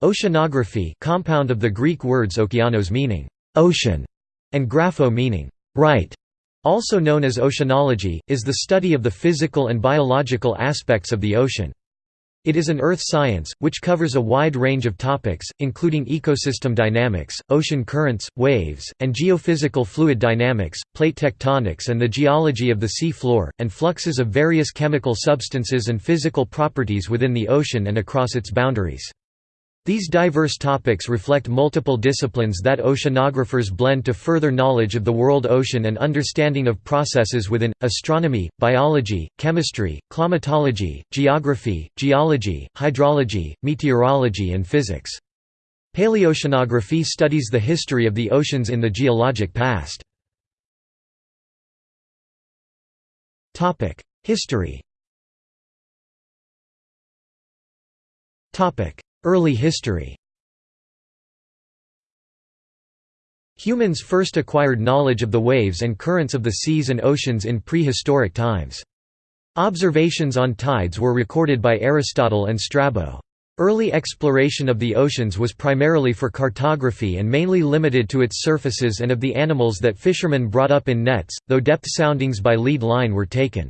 Oceanography compound of the Greek words okeanos meaning «ocean» and grapho meaning «write», also known as oceanology, is the study of the physical and biological aspects of the ocean. It is an earth science, which covers a wide range of topics, including ecosystem dynamics, ocean currents, waves, and geophysical fluid dynamics, plate tectonics and the geology of the sea floor, and fluxes of various chemical substances and physical properties within the ocean and across its boundaries. These diverse topics reflect multiple disciplines that oceanographers blend to further knowledge of the world ocean and understanding of processes within, astronomy, biology, chemistry, climatology, geography, geology, hydrology, meteorology and physics. Paleoceanography studies the history of the oceans in the geologic past. History Early history Humans first acquired knowledge of the waves and currents of the seas and oceans in prehistoric times. Observations on tides were recorded by Aristotle and Strabo. Early exploration of the oceans was primarily for cartography and mainly limited to its surfaces and of the animals that fishermen brought up in nets, though depth soundings by lead line were taken.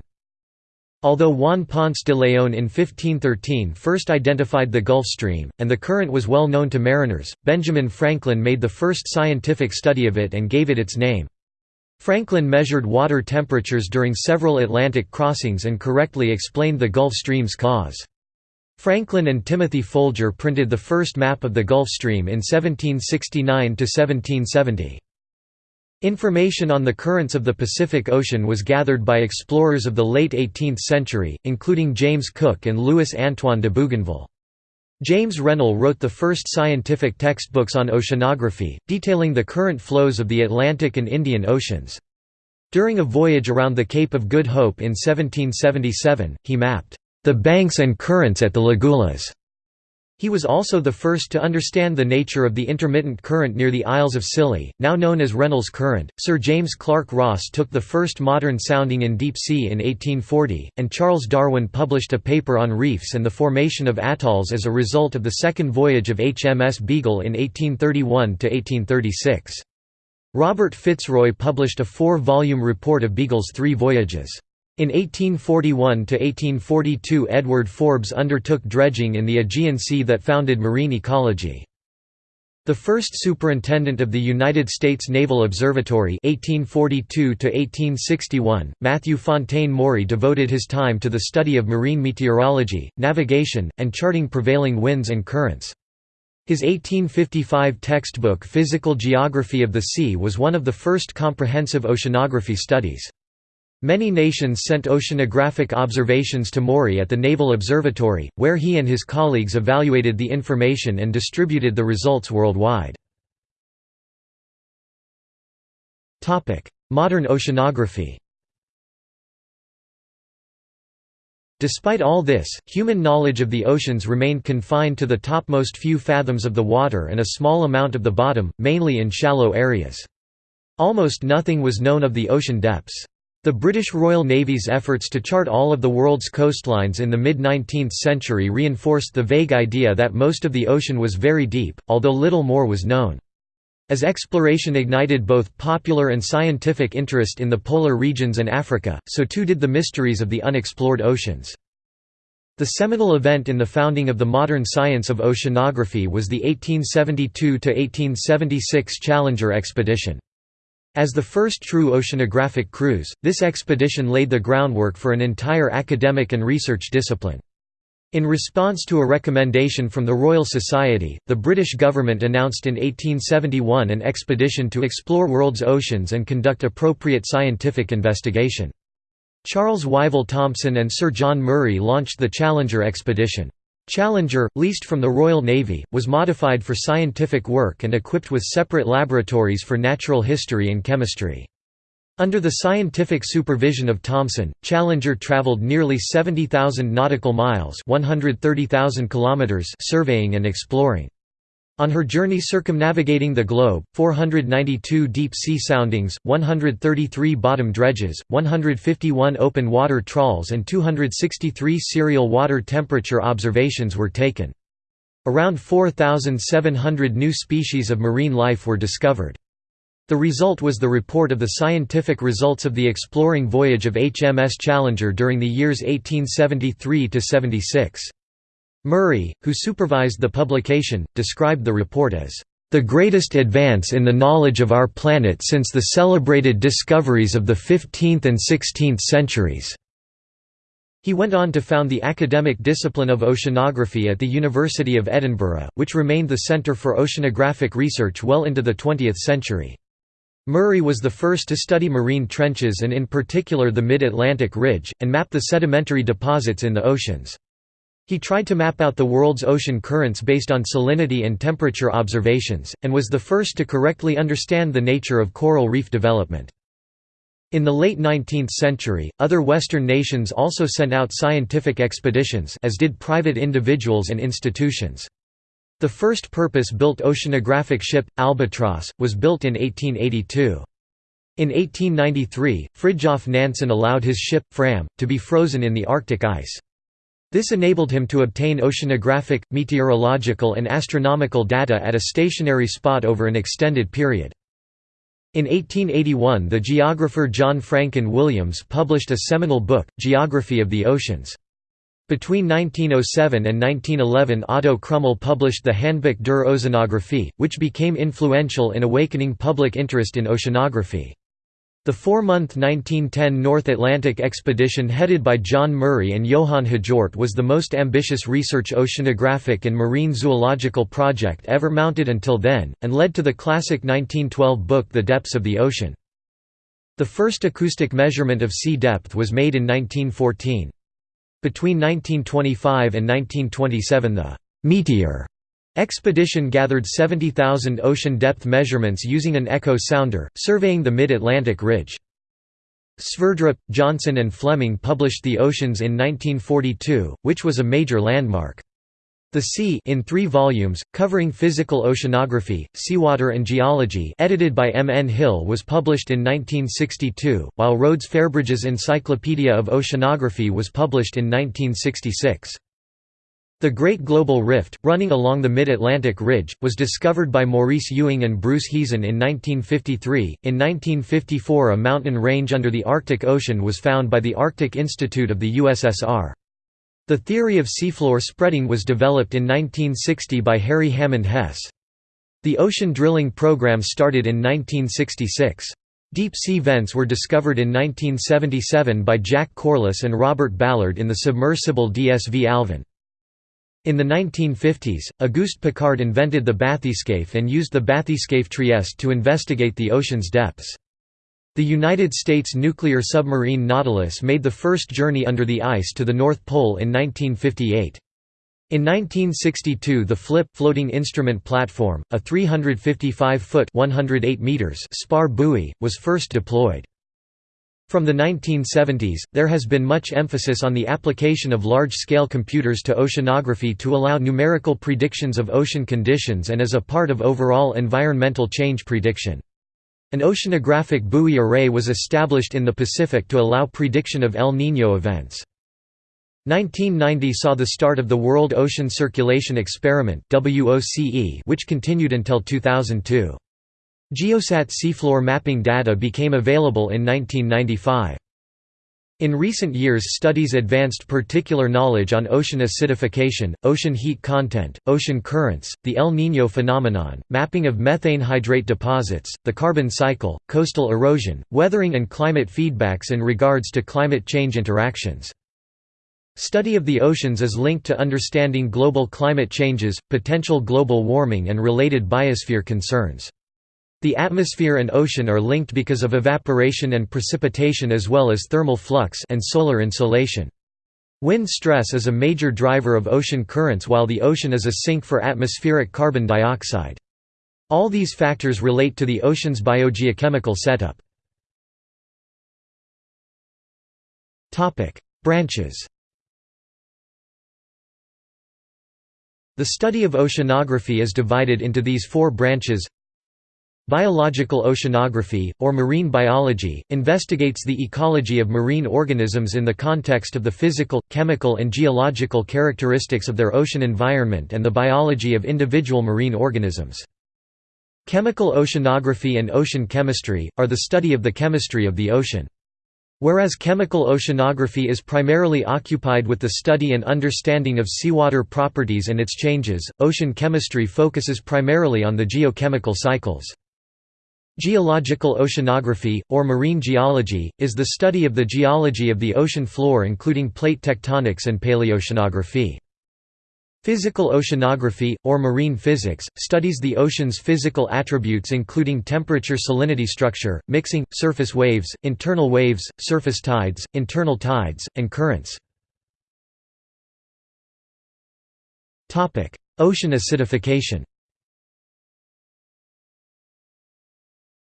Although Juan Ponce de León in 1513 first identified the Gulf Stream, and the current was well known to mariners, Benjamin Franklin made the first scientific study of it and gave it its name. Franklin measured water temperatures during several Atlantic crossings and correctly explained the Gulf Stream's cause. Franklin and Timothy Folger printed the first map of the Gulf Stream in 1769–1770. Information on the currents of the Pacific Ocean was gathered by explorers of the late 18th century, including James Cook and Louis-Antoine de Bougainville. James Rennell wrote the first scientific textbooks on oceanography, detailing the current flows of the Atlantic and Indian Oceans. During a voyage around the Cape of Good Hope in 1777, he mapped the banks and currents at the Lagulas he was also the first to understand the nature of the intermittent current near the Isles of Scilly, now known as Rennell's Current. Sir James Clark Ross took the first modern sounding in deep sea in 1840, and Charles Darwin published a paper on reefs and the formation of atolls as a result of the second voyage of HMS Beagle in 1831 to 1836. Robert Fitzroy published a four-volume report of Beagle's three voyages. In 1841–1842 Edward Forbes undertook dredging in the Aegean Sea that founded marine ecology. The first superintendent of the United States Naval Observatory 1842 Matthew Fontaine Maury devoted his time to the study of marine meteorology, navigation, and charting prevailing winds and currents. His 1855 textbook Physical Geography of the Sea was one of the first comprehensive oceanography studies. Many nations sent oceanographic observations to Maury at the Naval Observatory, where he and his colleagues evaluated the information and distributed the results worldwide. Modern oceanography Despite all this, human knowledge of the oceans remained confined to the topmost few fathoms of the water and a small amount of the bottom, mainly in shallow areas. Almost nothing was known of the ocean depths. The British Royal Navy's efforts to chart all of the world's coastlines in the mid-19th century reinforced the vague idea that most of the ocean was very deep, although little more was known. As exploration ignited both popular and scientific interest in the polar regions and Africa, so too did the mysteries of the unexplored oceans. The seminal event in the founding of the modern science of oceanography was the 1872–1876 Challenger expedition. As the first true oceanographic cruise, this expedition laid the groundwork for an entire academic and research discipline. In response to a recommendation from the Royal Society, the British government announced in 1871 an expedition to explore world's oceans and conduct appropriate scientific investigation. Charles Wyville Thomson and Sir John Murray launched the Challenger expedition. Challenger, leased from the Royal Navy, was modified for scientific work and equipped with separate laboratories for natural history and chemistry. Under the scientific supervision of Thomson, Challenger traveled nearly 70,000 nautical miles 130,000 kilometers surveying and exploring. On her journey circumnavigating the globe, 492 deep-sea soundings, 133 bottom dredges, 151 open water trawls and 263 serial water temperature observations were taken. Around 4,700 new species of marine life were discovered. The result was the report of the scientific results of the exploring voyage of HMS Challenger during the years 1873–76. Murray, who supervised the publication, described the report as the greatest advance in the knowledge of our planet since the celebrated discoveries of the 15th and 16th centuries." He went on to found the academic discipline of oceanography at the University of Edinburgh, which remained the centre for oceanographic research well into the 20th century. Murray was the first to study marine trenches and in particular the Mid-Atlantic Ridge, and map the sedimentary deposits in the oceans. He tried to map out the world's ocean currents based on salinity and temperature observations, and was the first to correctly understand the nature of coral reef development. In the late 19th century, other Western nations also sent out scientific expeditions as did private individuals and institutions. The first purpose-built oceanographic ship, Albatross, was built in 1882. In 1893, Fridtjof Nansen allowed his ship, Fram, to be frozen in the Arctic ice. This enabled him to obtain oceanographic, meteorological and astronomical data at a stationary spot over an extended period. In 1881 the geographer John Francon Williams published a seminal book, Geography of the Oceans. Between 1907 and 1911 Otto Krummel published the Handbuch der Ozeanographie, which became influential in awakening public interest in oceanography. The four-month 1910 North Atlantic expedition headed by John Murray and Johann Hjort was the most ambitious research oceanographic and marine zoological project ever mounted until then, and led to the classic 1912 book The Depths of the Ocean. The first acoustic measurement of sea depth was made in 1914. Between 1925 and 1927 the «Meteor» Expedition gathered 70,000 ocean depth measurements using an echo sounder, surveying the mid-Atlantic ridge. Sverdrup, Johnson and Fleming published The Oceans in 1942, which was a major landmark. The Sea in three volumes, covering physical oceanography, seawater and geology edited by M. N. Hill was published in 1962, while Rhodes Fairbridge's Encyclopedia of Oceanography was published in 1966. The Great Global Rift, running along the Mid-Atlantic Ridge, was discovered by Maurice Ewing and Bruce Heezen in 1953. In 1954 a mountain range under the Arctic Ocean was found by the Arctic Institute of the USSR. The theory of seafloor spreading was developed in 1960 by Harry Hammond Hess. The ocean drilling program started in 1966. Deep sea vents were discovered in 1977 by Jack Corliss and Robert Ballard in the submersible DSV Alvin. In the 1950s, Auguste Piccard invented the bathyscaphe and used the bathyscaphe Trieste to investigate the ocean's depths. The United States nuclear submarine Nautilus made the first journey under the ice to the North Pole in 1958. In 1962 the FLIP floating instrument platform, a 355-foot spar buoy, was first deployed. From the 1970s, there has been much emphasis on the application of large-scale computers to oceanography to allow numerical predictions of ocean conditions and as a part of overall environmental change prediction. An oceanographic buoy array was established in the Pacific to allow prediction of El Niño events. 1990 saw the start of the World Ocean Circulation Experiment which continued until 2002. Geosat seafloor mapping data became available in 1995. In recent years studies advanced particular knowledge on ocean acidification, ocean heat content, ocean currents, the El Niño phenomenon, mapping of methane hydrate deposits, the carbon cycle, coastal erosion, weathering and climate feedbacks in regards to climate change interactions. Study of the oceans is linked to understanding global climate changes, potential global warming and related biosphere concerns. The atmosphere and ocean are linked because of evaporation and precipitation as well as thermal flux and solar insolation. Wind stress is a major driver of ocean currents while the ocean is a sink for atmospheric carbon dioxide. All these factors relate to the ocean's biogeochemical setup. Branches The study of oceanography is divided into these four branches Biological oceanography, or marine biology, investigates the ecology of marine organisms in the context of the physical, chemical and geological characteristics of their ocean environment and the biology of individual marine organisms. Chemical oceanography and ocean chemistry, are the study of the chemistry of the ocean. Whereas chemical oceanography is primarily occupied with the study and understanding of seawater properties and its changes, ocean chemistry focuses primarily on the geochemical cycles. Geological oceanography, or marine geology, is the study of the geology of the ocean floor including plate tectonics and paleoceanography. Physical oceanography, or marine physics, studies the ocean's physical attributes including temperature salinity structure, mixing, surface waves, internal waves, surface tides, internal tides, and currents. Ocean acidification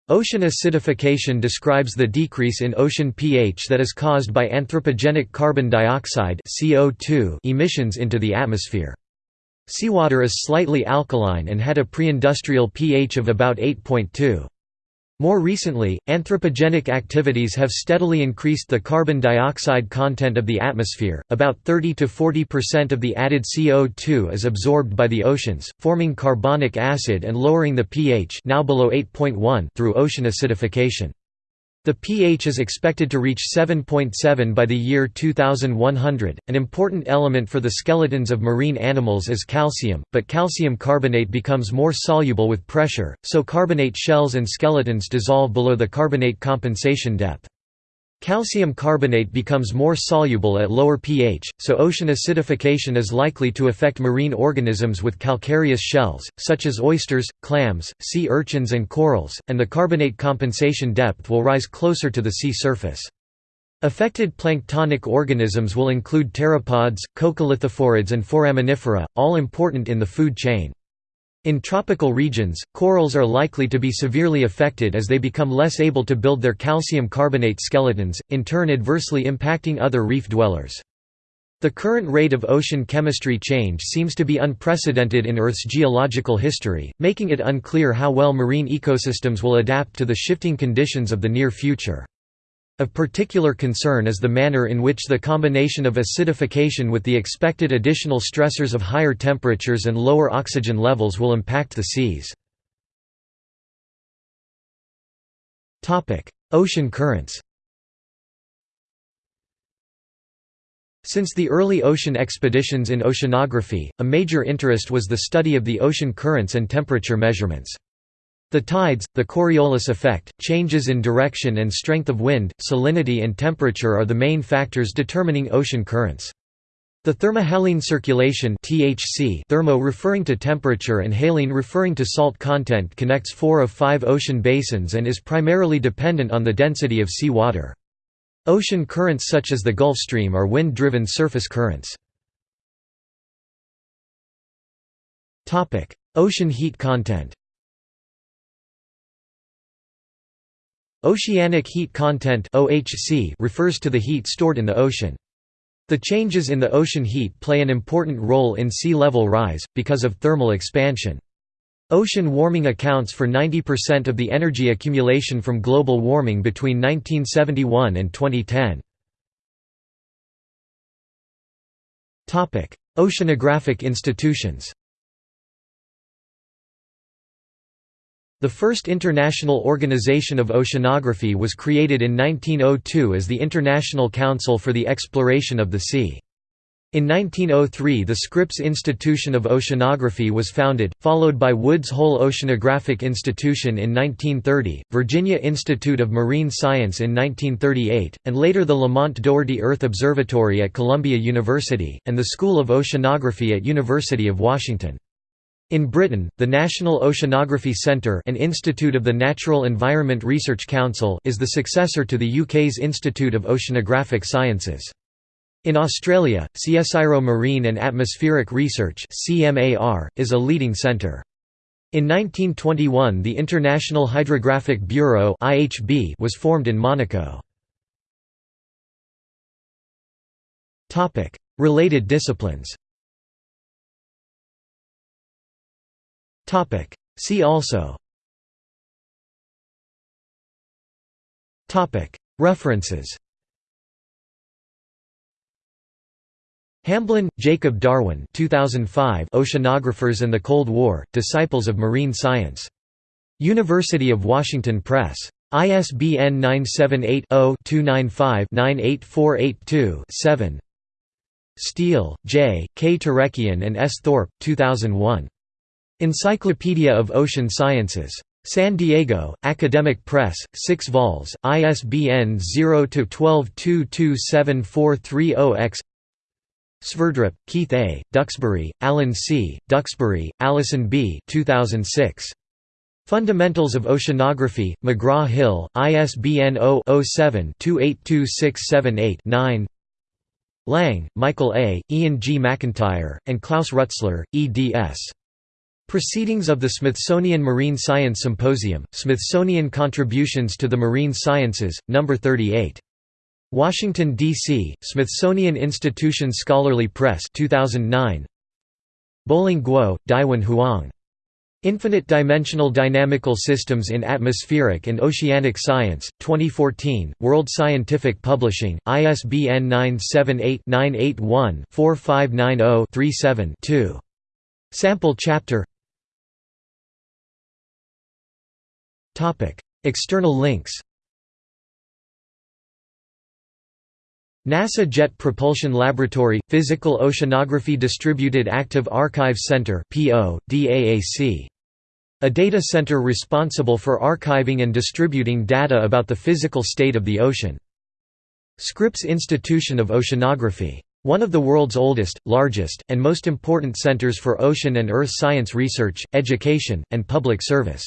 Ocean acidification describes the decrease in ocean pH that is caused by anthropogenic carbon dioxide emissions into the atmosphere. Seawater is slightly alkaline and had a pre-industrial pH of about 8.2. More recently, anthropogenic activities have steadily increased the carbon dioxide content of the atmosphere. About 30 to 40% of the added CO2 is absorbed by the oceans, forming carbonic acid and lowering the pH now below 8.1 through ocean acidification. The pH is expected to reach 7.7 .7 by the year 2100. An important element for the skeletons of marine animals is calcium, but calcium carbonate becomes more soluble with pressure, so carbonate shells and skeletons dissolve below the carbonate compensation depth. Calcium carbonate becomes more soluble at lower pH, so ocean acidification is likely to affect marine organisms with calcareous shells, such as oysters, clams, sea urchins and corals, and the carbonate compensation depth will rise closer to the sea surface. Affected planktonic organisms will include pteropods, coccolithophorids and foraminifera, all important in the food chain. In tropical regions, corals are likely to be severely affected as they become less able to build their calcium carbonate skeletons, in turn adversely impacting other reef dwellers. The current rate of ocean chemistry change seems to be unprecedented in Earth's geological history, making it unclear how well marine ecosystems will adapt to the shifting conditions of the near future. Of particular concern is the manner in which the combination of acidification with the expected additional stressors of higher temperatures and lower oxygen levels will impact the seas. Ocean currents Since the early ocean expeditions in oceanography, a major interest was the study of the ocean currents and temperature measurements. The tides, the Coriolis effect, changes in direction and strength of wind, salinity and temperature are the main factors determining ocean currents. The thermohaline circulation THC thermo referring to temperature and haline referring to salt content connects four of five ocean basins and is primarily dependent on the density of sea water. Ocean currents such as the Gulf Stream are wind-driven surface currents. Ocean heat content Oceanic heat content (OHC) refers to the heat stored in the ocean. The changes in the ocean heat play an important role in sea level rise, because of thermal expansion. Ocean warming accounts for 90% of the energy accumulation from global warming between 1971 and 2010. Topic: Oceanographic institutions The first international organization of oceanography was created in 1902 as the International Council for the Exploration of the Sea. In 1903 the Scripps Institution of Oceanography was founded, followed by Woods Hole Oceanographic Institution in 1930, Virginia Institute of Marine Science in 1938, and later the Lamont Doherty Earth Observatory at Columbia University, and the School of Oceanography at University of Washington. In Britain, the National Oceanography Centre an institute of the Natural Environment Research Council is the successor to the UK's Institute of Oceanographic Sciences. In Australia, CSIRO Marine and Atmospheric Research is a leading centre. In 1921 the International Hydrographic Bureau was formed in Monaco. Related disciplines See also References Hamblin, Jacob Darwin 2005 Oceanographers and the Cold War, Disciples of Marine Science. University of Washington Press. ISBN 978-0-295-98482-7 Steele, J., K. Turekian and S. Thorpe, 2001. Encyclopedia of Ocean Sciences. San Diego, Academic Press, 6 vols, ISBN 0-12-227430-X Sverdrup, Keith A., Duxbury, Alan C., Duxbury, Allison B. 2006. Fundamentals of Oceanography, McGraw-Hill, ISBN 0-07-282678-9 Lang, Michael A., Ian G. McIntyre, and Klaus Rutzler, eds. Proceedings of the Smithsonian Marine Science Symposium, Smithsonian Contributions to the Marine Sciences, No. 38. Washington, D.C., Smithsonian Institution Scholarly Press 2009. Boling Guo, Daiwen Huang. Infinite Dimensional Dynamical Systems in Atmospheric and Oceanic Science, 2014, World Scientific Publishing, ISBN 978-981-4590-37-2. Sample chapter External links NASA Jet Propulsion Laboratory – Physical Oceanography Distributed Active Archives Center. A data center responsible for archiving and distributing data about the physical state of the ocean. Scripps Institution of Oceanography. One of the world's oldest, largest, and most important centers for ocean and earth science research, education, and public service.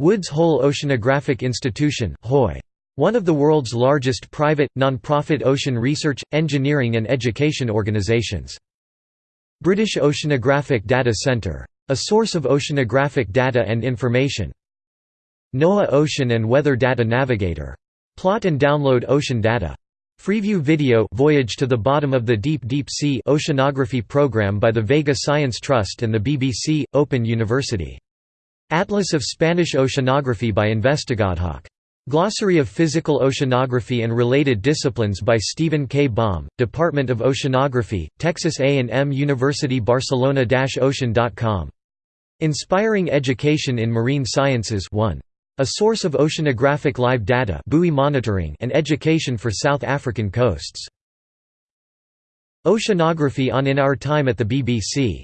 Woods Hole Oceanographic Institution HOI. One of the world's largest private, non-profit ocean research, engineering and education organizations. British Oceanographic Data Centre. A source of oceanographic data and information. NOAA Ocean and Weather Data Navigator. Plot and download ocean data. Freeview video Voyage to the Bottom of the Deep Deep Sea Oceanography program by the Vega Science Trust and the BBC, Open University. Atlas of Spanish Oceanography by InvestigAdHoc. Glossary of Physical Oceanography and Related Disciplines by Stephen K. Baum, Department of Oceanography, Texas A&M University Barcelona-ocean.com. Inspiring Education in Marine Sciences 1. A source of oceanographic live data buoy monitoring and education for South African coasts. Oceanography on In Our Time at the BBC